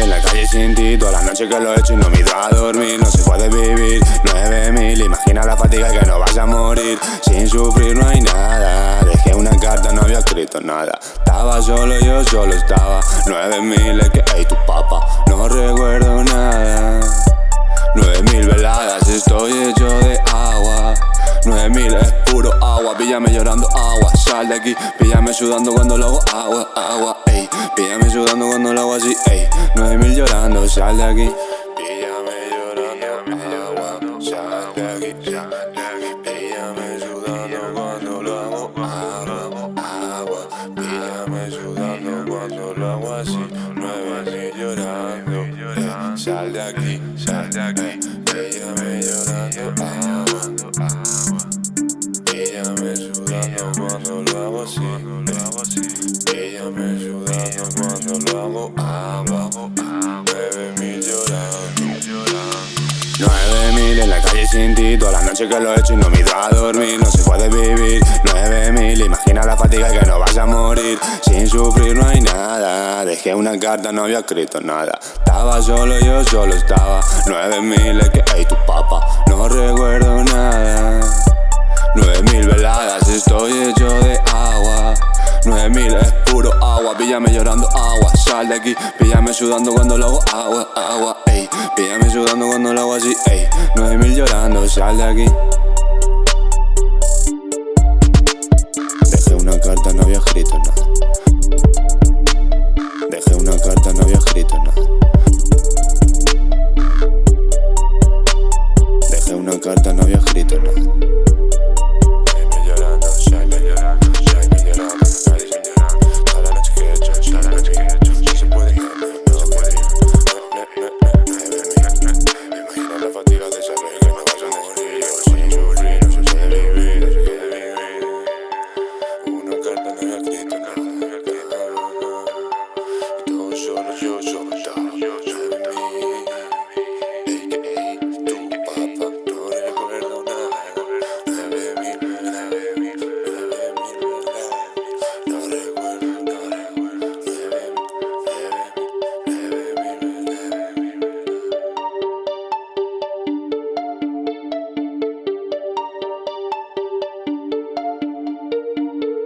en la calle sin ti. Toda la noche que lo he hecho y no me he ido a dormir. No se puede vivir, nueve mil Imagina la fatiga que no vas a morir. Sin sufrir no hay nada. Dejé una carta, no había escrito nada. Estaba solo, yo solo estaba. Nueve mil, es que, tu papá No 9000 es puro agua. Píllame llorando agua Sal de aquí. Píllame sudando cuando lo hago agua, agua Ey, píllame sudando cuando lo hago así Ey, 9000 llorando Sal de aquí. Píllame llorando agua Sal de aquí, sal de aquí. Píllame sudando cuando lo hago agua, agua. Píllame sudando cuando lo hago así. 9000 llorando Sal de aquí, sal de aquí. Píllame llorando agua. Cuando lo hago así Píllame sudando cuando lo hago agua Nueve mil llorando Nueve mil en la calle sin ti Toda la noche que lo he hecho y no me ido a dormir. No se puede vivir. Nueve mil, imagina la fatiga que no vas a morir. Sin sufrir no hay nada. Dejé una carta, no había escrito nada. Estaba solo, yo solo estaba. Nueve mil, es que, hey, tu papá No recuerdo nada píllame llorando agua Sal de aquí, píllame sudando cuando lo hago agua, agua, ey. Píllame sudando cuando lo hago así, ey. Nueve mil llorando, sal de aquí. Dejé una carta, no había escrito nada